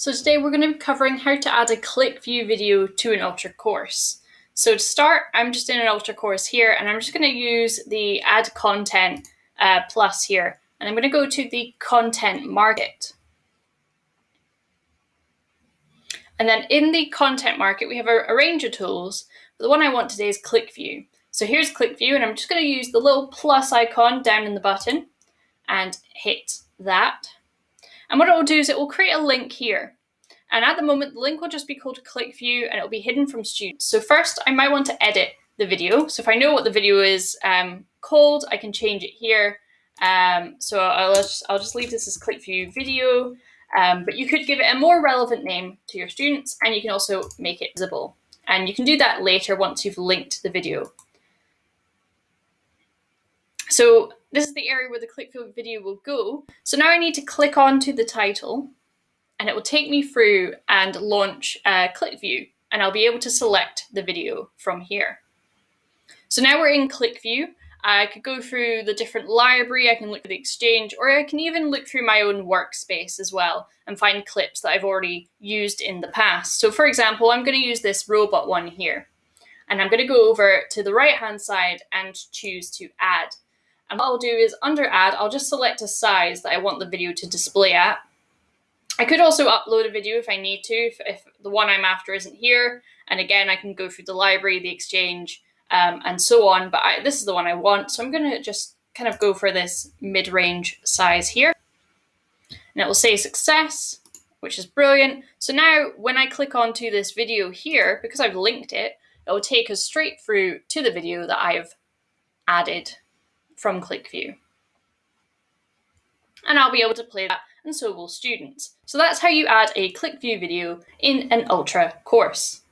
So today we're going to be covering how to add a ClickView video to an Ultra course. So to start, I'm just in an Ultra course here and I'm just going to use the add content uh, plus here. And I'm going to go to the content market. And then in the content market, we have a, a range of tools. But the one I want today is ClickView. So here's ClickView and I'm just going to use the little plus icon down in the button and hit that. And what it will do is it will create a link here. And at the moment, the link will just be called ClickView and it'll be hidden from students. So first, I might want to edit the video. So if I know what the video is um, called, I can change it here. Um, so I'll just, I'll just leave this as ClickView video, um, but you could give it a more relevant name to your students and you can also make it visible. And you can do that later once you've linked the video. So this is the area where the ClickView video will go. So now I need to click onto the title and it will take me through and launch uh, ClickView and I'll be able to select the video from here. So now we're in ClickView. I could go through the different library, I can look at the Exchange, or I can even look through my own workspace as well and find clips that I've already used in the past. So for example, I'm going to use this robot one here. And I'm going to go over to the right hand side and choose to add. And what I'll do is under add, I'll just select a size that I want the video to display at. I could also upload a video if I need to, if, if the one I'm after isn't here. And again, I can go through the library, the exchange, um, and so on. But I, this is the one I want. So I'm going to just kind of go for this mid-range size here. And it will say success, which is brilliant. So now when I click onto this video here, because I've linked it, it will take us straight through to the video that I've added from ClickView. And I'll be able to play that and so will students. So that's how you add a ClickView video in an Ultra course.